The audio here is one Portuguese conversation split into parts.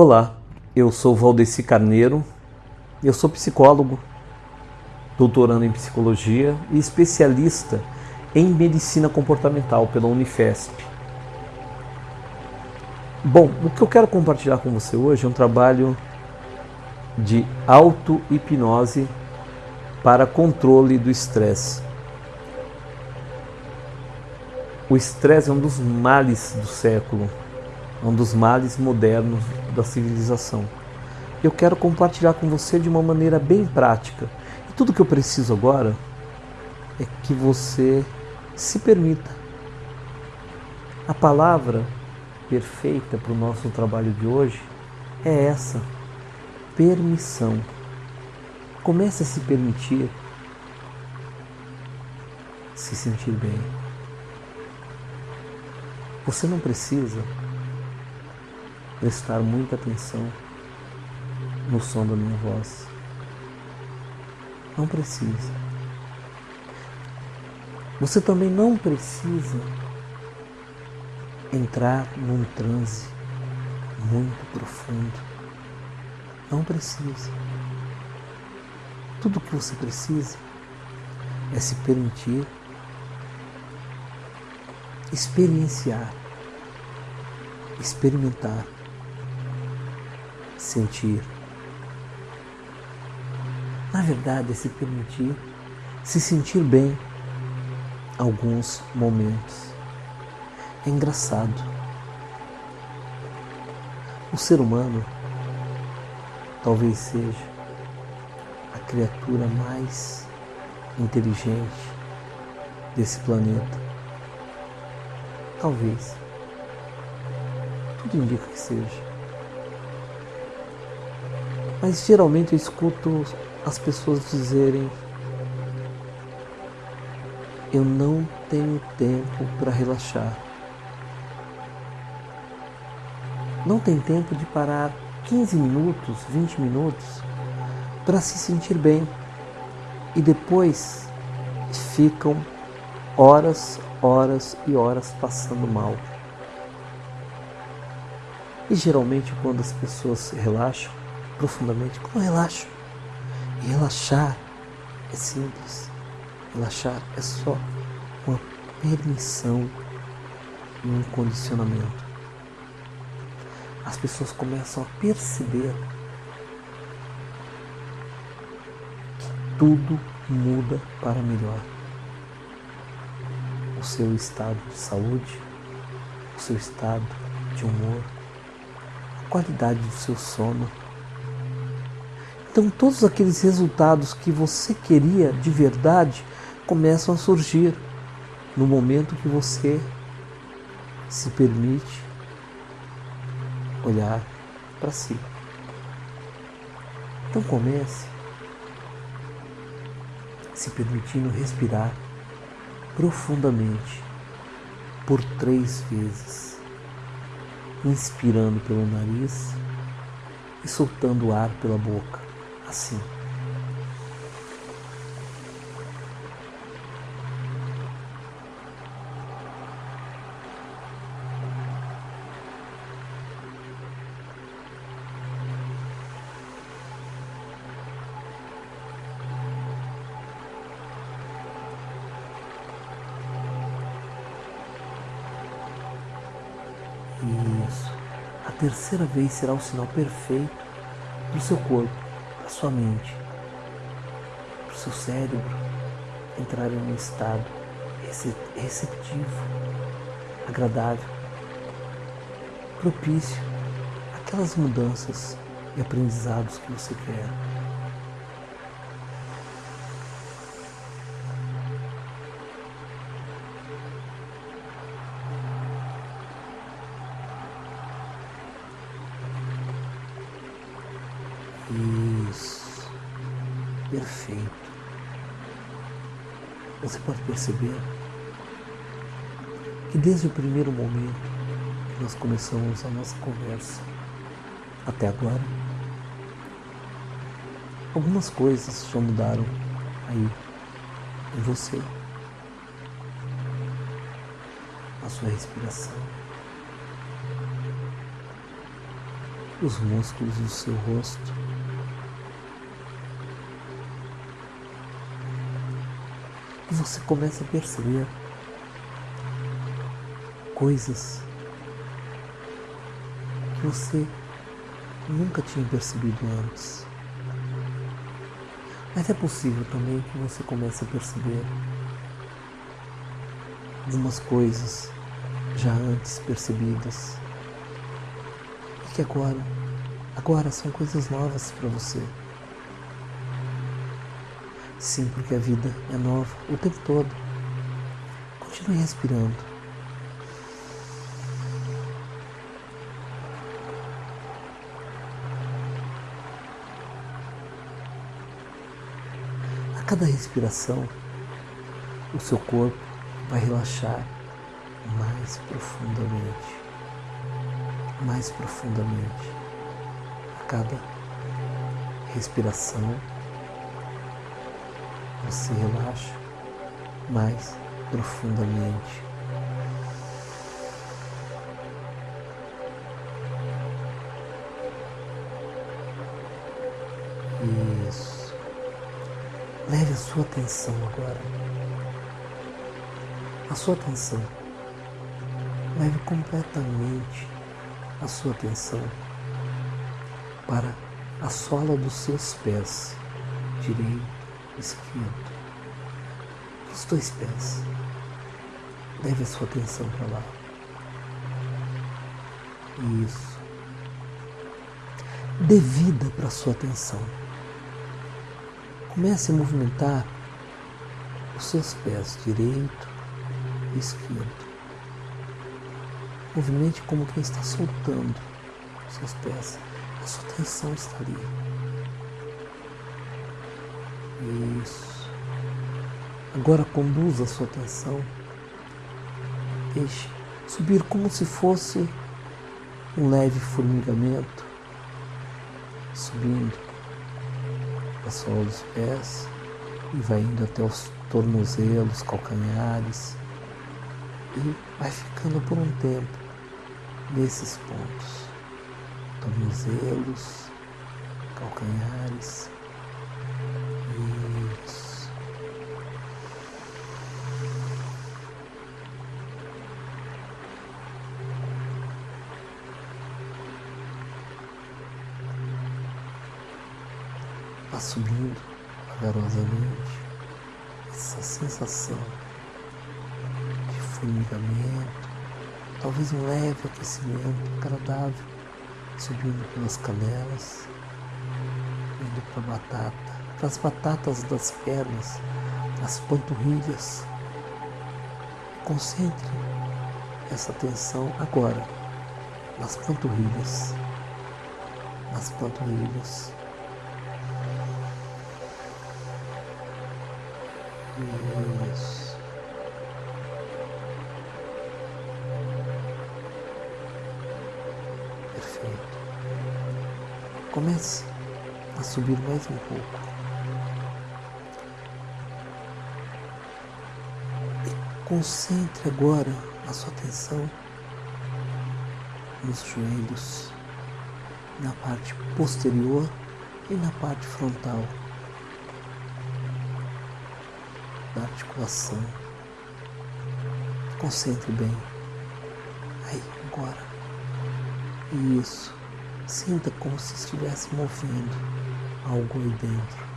Olá, eu sou Valdeci Carneiro, eu sou psicólogo, doutorando em psicologia e especialista em medicina comportamental pela Unifesp. Bom, o que eu quero compartilhar com você hoje é um trabalho de auto-hipnose para controle do estresse. O estresse é um dos males do século, um dos males modernos da civilização. Eu quero compartilhar com você de uma maneira bem prática. E tudo que eu preciso agora é que você se permita. A palavra perfeita para o nosso trabalho de hoje é essa: permissão. Comece a se permitir se sentir bem. Você não precisa prestar muita atenção no som da minha voz. Não precisa. Você também não precisa entrar num transe muito profundo. Não precisa. Tudo o que você precisa é se permitir experienciar, experimentar sentir. Na verdade, é se permitir se sentir bem alguns momentos. É engraçado. O ser humano talvez seja a criatura mais inteligente desse planeta. Talvez. Tudo indica que seja. Mas geralmente eu escuto as pessoas dizerem: Eu não tenho tempo para relaxar. Não tem tempo de parar 15 minutos, 20 minutos para se sentir bem. E depois ficam horas, horas e horas passando mal. E geralmente quando as pessoas relaxam, profundamente, como relaxo. E relaxar é simples. Relaxar é só uma permissão e um condicionamento. As pessoas começam a perceber que tudo muda para melhor. O seu estado de saúde, o seu estado de humor, a qualidade do seu sono então, todos aqueles resultados que você queria de verdade começam a surgir no momento que você se permite olhar para si. Então, comece se permitindo respirar profundamente por três vezes, inspirando pelo nariz e soltando o ar pela boca assim. Isso. A terceira vez será o sinal perfeito para o seu corpo a sua mente, para o seu cérebro entrar em um estado receptivo, agradável, propício àquelas mudanças e aprendizados que você quer. Você pode perceber que desde o primeiro momento que nós começamos a nossa conversa até agora, algumas coisas já mudaram aí em você, a sua respiração, os músculos do seu rosto. E você começa a perceber coisas que você nunca tinha percebido antes. Mas é possível também que você comece a perceber algumas coisas já antes percebidas e que agora, agora são coisas novas para você. Sim, porque a vida é nova o tempo todo. Continue respirando. A cada respiração, o seu corpo vai relaxar mais profundamente, mais profundamente. A cada respiração, você relaxa mais profundamente. Isso. Leve a sua atenção agora. A sua atenção. Leve completamente a sua atenção para a sola dos seus pés, direito esquerdo, os dois pés. Leve a sua atenção para lá. Isso. Dê vida para a sua atenção. Comece a movimentar os seus pés direito e esquerdo. Movimente como quem está soltando os seus pés. A sua atenção está ali. Isso. Agora conduza a sua atenção. Deixe subir como se fosse um leve formigamento, subindo a sola dos pés e vai indo até os tornozelos, calcanhares e vai ficando por um tempo nesses pontos. Tornozelos, calcanhares Vá subindo vagarosamente essa sensação de formigamento, talvez um leve aquecimento agradável subindo pelas canelas, indo para a batata, para as batatas das pernas, as panturrilhas. Concentre essa atenção agora nas panturrilhas, nas panturrilhas. Perfeito. Comece a subir mais um pouco. E concentre agora a sua atenção nos joelhos, na parte posterior e na parte frontal. da articulação. Concentre bem. Aí, agora. Isso. Sinta como se estivesse movendo algo aí dentro.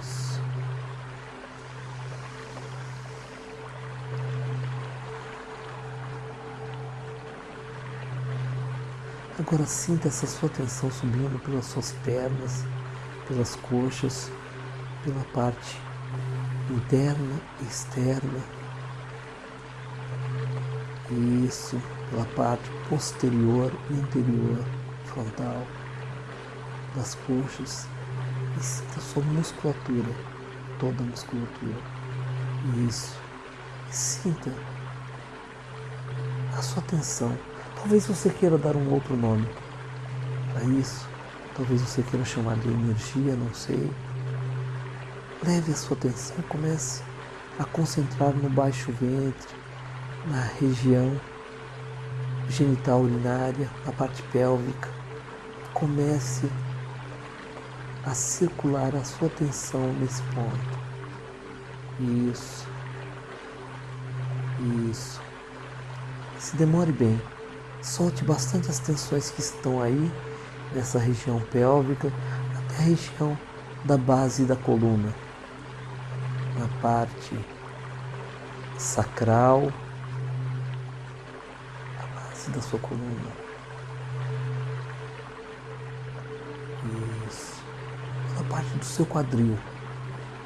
Isso. Agora sinta essa sua tensão subindo pelas suas pernas, pelas coxas, pela parte interna e externa. Isso, pela parte posterior e interior, frontal, das coxas. E sinta sua musculatura, toda a musculatura. Isso. Sinta a sua atenção. Talvez você queira dar um outro nome para isso. Talvez você queira chamar de energia, não sei Leve a sua atenção comece a concentrar no baixo ventre, na região genital urinária, a parte pélvica. Comece a circular a sua atenção nesse ponto. Isso. Isso. Se demore bem. Solte bastante as tensões que estão aí nessa região pélvica até a região da base da coluna, na parte sacral, da sua coluna. Isso. Na parte do seu quadril.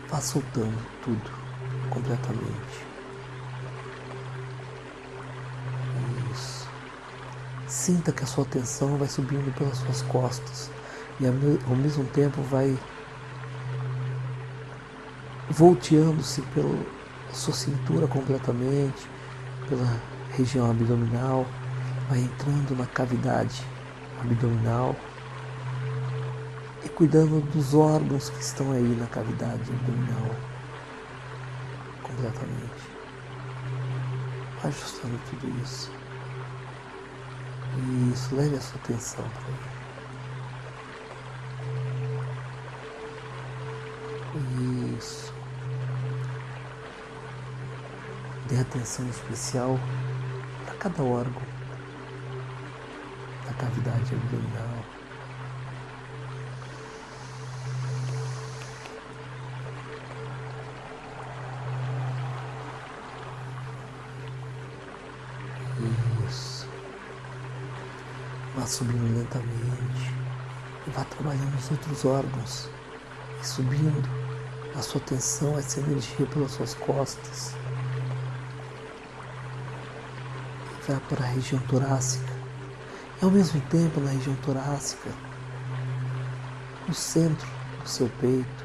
Vá soltando tudo completamente. Isso. Sinta que a sua atenção vai subindo pelas suas costas e ao mesmo tempo vai volteando-se pela sua cintura completamente, pela região abdominal, vai entrando na cavidade abdominal e cuidando dos órgãos que estão aí na cavidade abdominal completamente. Ajustando tudo isso. Isso, leve a sua atenção para aí. Isso. Dê atenção especial a cada órgão cavidade abdominal. Isso. Vá subindo lentamente e vá trabalhando os outros órgãos e subindo a sua atenção, essa energia pelas suas costas. Vai para a região torácica. Ao mesmo tempo na região torácica, no centro do seu peito,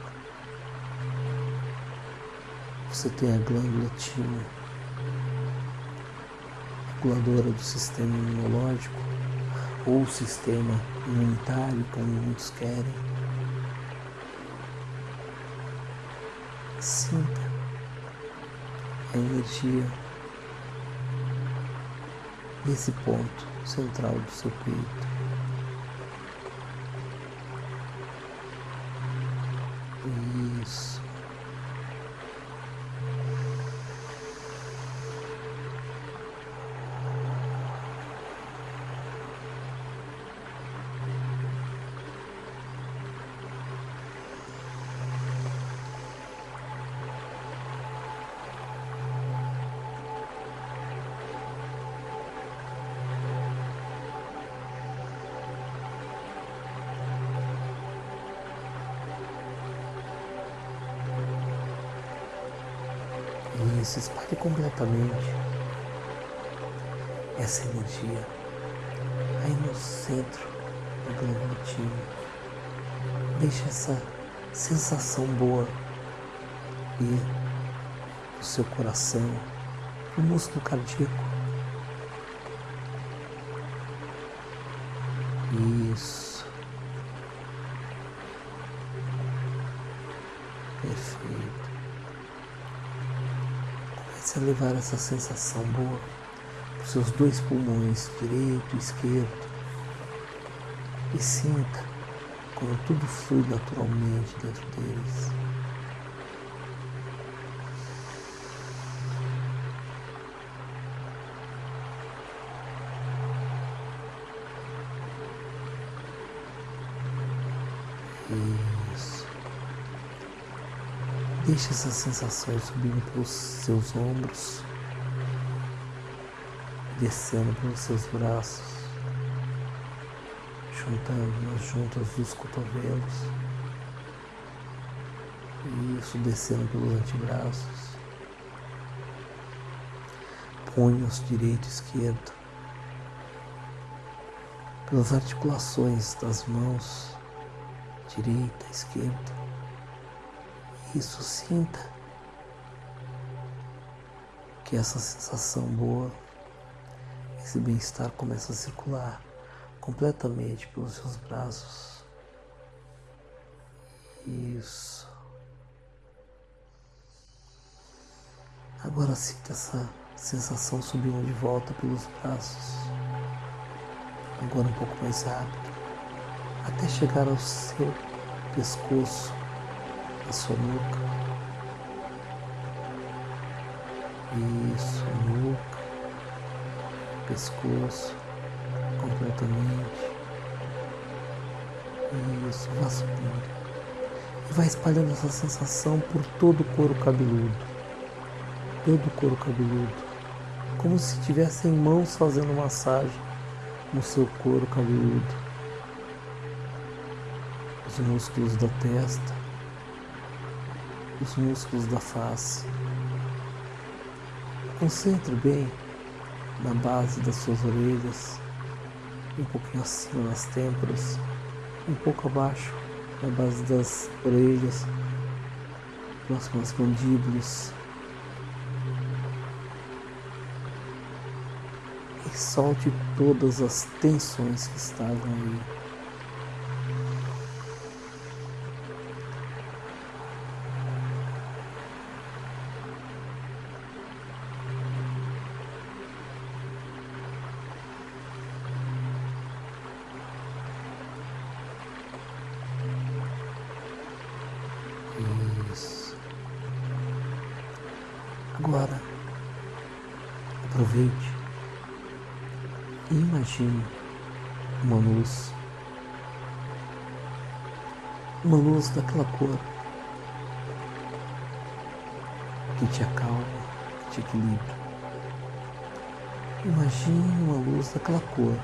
você tem a glândula timo, reguladora do sistema imunológico ou sistema imunitário, como muitos querem. Sinta a energia nesse ponto central do seu peito. Se espalhe completamente essa energia aí no centro do glândula Deixe essa sensação boa e o seu coração, o músculo cardíaco. Levar essa sensação boa para os seus dois pulmões, direito e esquerdo. E sinta como tudo flui naturalmente dentro deles. Deixe essas sensações subindo pelos seus ombros, descendo pelos seus braços, juntando nas juntas dos cotovelos. Isso, descendo pelos antebraços, punhos direito e esquerdo, pelas articulações das mãos direita, esquerda. Isso, sinta que essa sensação boa, esse bem-estar começa a circular completamente pelos seus braços. Isso. Agora sinta essa sensação subindo de volta pelos braços. Agora um pouco mais rápido, até chegar ao seu pescoço, sua nuca. Isso, nuca, pescoço, completamente. Isso, vá subindo. E vai espalhando essa sensação por todo o couro cabeludo. Todo o couro cabeludo. Como se tivessem mãos fazendo massagem no seu couro cabeludo. Os músculos da testa, os músculos da face. Concentre bem na base das suas orelhas, um pouquinho acima nas têmporas, um pouco abaixo na base das orelhas, próximo às mandíbulas. E solte todas as tensões que estavam aí. Aproveite e imagine uma luz, uma luz daquela cor que te acalma, que te equilibra. Imagine uma luz daquela cor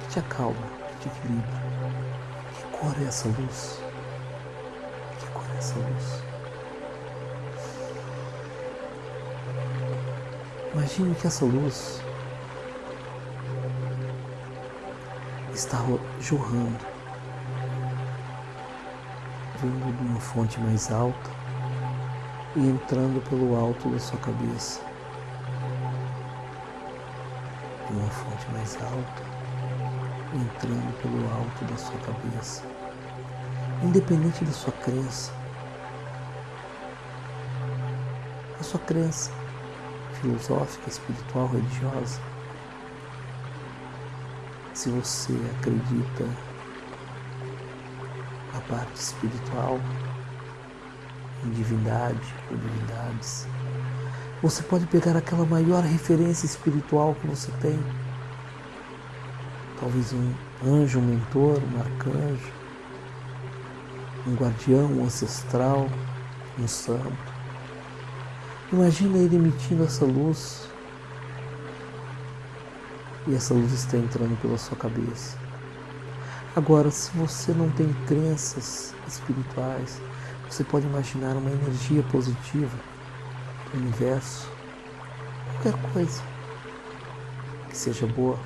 que te acalma, que te equilibra. Que cor é essa luz? Que cor é essa luz? Imagine que essa luz está jorrando, vindo de uma fonte mais alta e entrando pelo alto da sua cabeça. De uma fonte mais alta, entrando pelo alto da sua cabeça. Independente da sua crença, a sua crença filosófica, espiritual, religiosa. Se você acredita na parte espiritual, em divindade ou divindades, você pode pegar aquela maior referência espiritual que você tem. Talvez um anjo, um mentor, um arcanjo, um guardião, um ancestral, um santo Imagina ele emitindo essa luz e essa luz está entrando pela sua cabeça. Agora, se você não tem crenças espirituais, você pode imaginar uma energia positiva do universo, qualquer coisa que seja boa.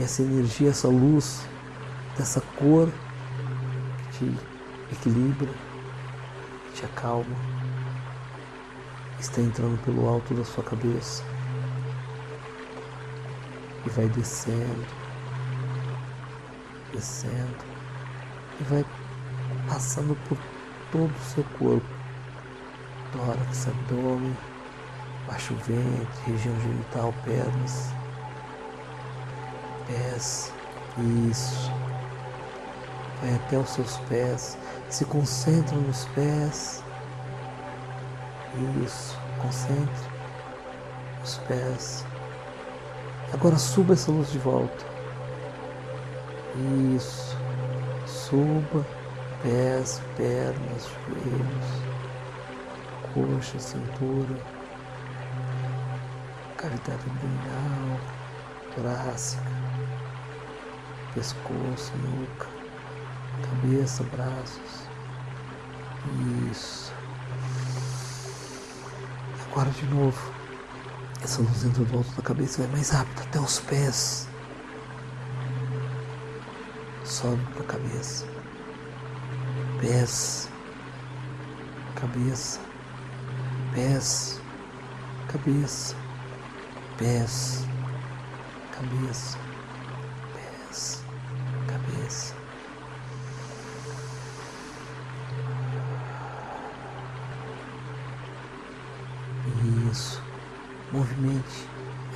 E essa energia, essa luz, dessa cor que te equilibra, que te acalma está entrando pelo alto da sua cabeça e vai descendo, descendo e vai passando por todo o seu corpo, tórax, abdômen, baixo ventre, região genital, pernas, pés, isso. Vai até os seus pés, se concentra nos pés isso, concentre os pés. Agora suba essa luz de volta. Isso. Suba pés, pernas, joelhos, coxa, cintura, cavidade abdominal, torácica, pescoço, nuca, cabeça, braços. Isso. Agora de novo. Essa luz entra do alto da cabeça e vai mais rápido até os pés. Sobe para a cabeça. Pés. Cabeça. Pés. Cabeça. Pés. Cabeça. Pés. Cabeça.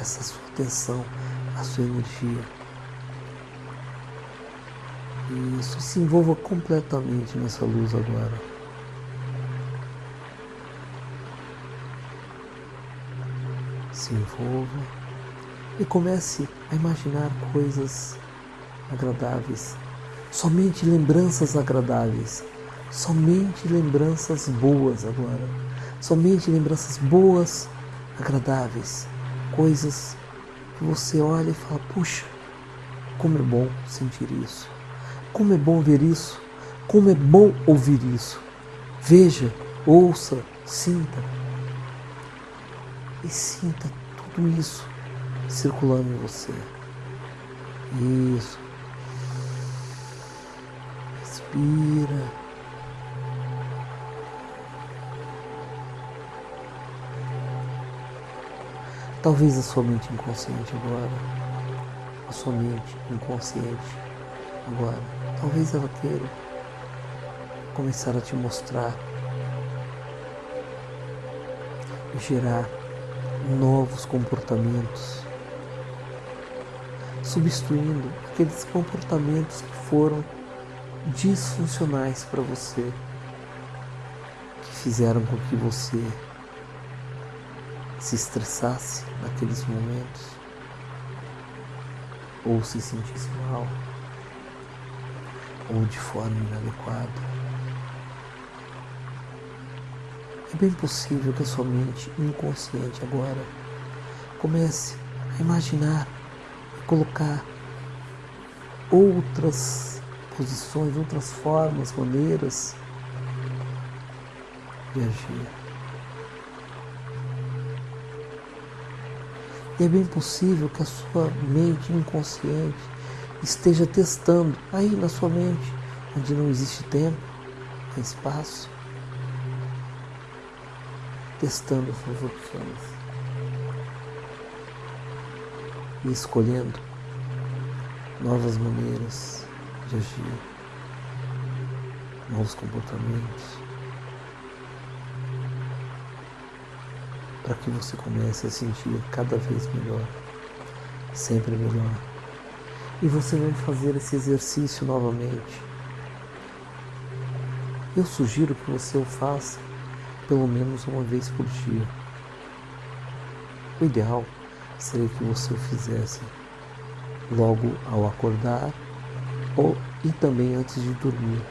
Essa sua atenção, a sua energia. Isso, se envolva completamente nessa luz agora. Se envolva e comece a imaginar coisas agradáveis, somente lembranças agradáveis, somente lembranças boas agora, somente lembranças boas, agradáveis, coisas que você olha e fala: puxa, como é bom sentir isso. Como é bom ver isso. Como é bom ouvir isso. Veja, ouça, sinta. E sinta tudo isso circulando em você. Isso. Respira. Talvez a sua mente inconsciente agora a sua mente inconsciente agora. Talvez ela queira começar a te mostrar e gerar novos comportamentos, substituindo aqueles comportamentos que foram disfuncionais para você, que fizeram com que você se estressasse naqueles momentos ou se sentisse mal, ou de forma inadequada. É bem possível que a sua mente inconsciente agora comece a imaginar e colocar outras posições, outras formas, maneiras de agir. E é bem possível que a sua mente inconsciente esteja testando aí na sua mente, onde não existe tempo, nem espaço, testando suas opções e escolhendo novas maneiras de agir, novos comportamentos. Para que você comece a sentir cada vez melhor, sempre melhor. E você vai fazer esse exercício novamente. Eu sugiro que você o faça pelo menos uma vez por dia. O ideal seria que você o fizesse logo ao acordar ou e também antes de dormir.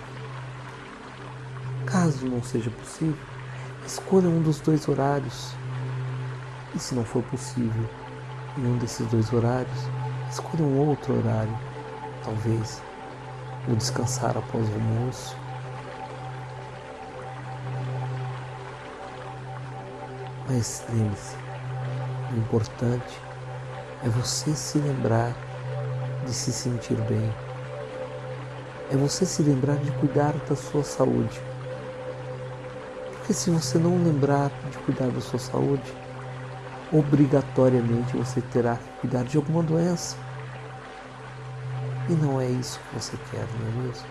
Caso não seja possível, escolha um dos dois horários e se não for possível em um desses dois horários, escolha um outro horário, talvez no descansar após o almoço. Mas lembre-se, o importante é você se lembrar de se sentir bem. É você se lembrar de cuidar da sua saúde. Porque se você não lembrar de cuidar da sua saúde, obrigatoriamente você terá que cuidar de alguma doença. E não é isso que você quer, não é mesmo?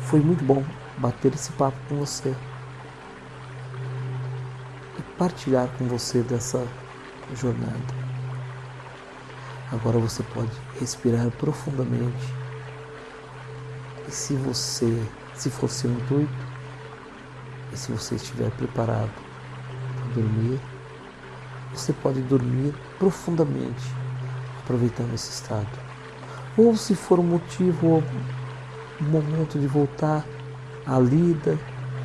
Foi muito bom bater esse papo com você e partilhar com você dessa jornada. Agora você pode respirar profundamente. E se você, se for seu intuito, e se você estiver preparado para dormir, você pode dormir profundamente, aproveitando esse estado. Ou se for um motivo, um momento de voltar à lida,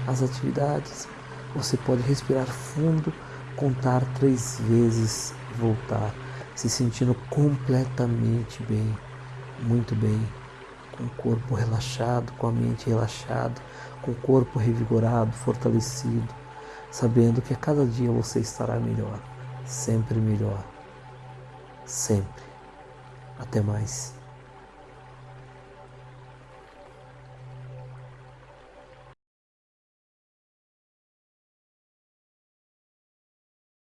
às atividades, você pode respirar fundo, contar três vezes e voltar, se sentindo completamente bem, muito bem, com o corpo relaxado, com a mente relaxada, com o corpo revigorado, fortalecido, sabendo que a cada dia você estará melhor sempre melhor. Sempre. Até mais.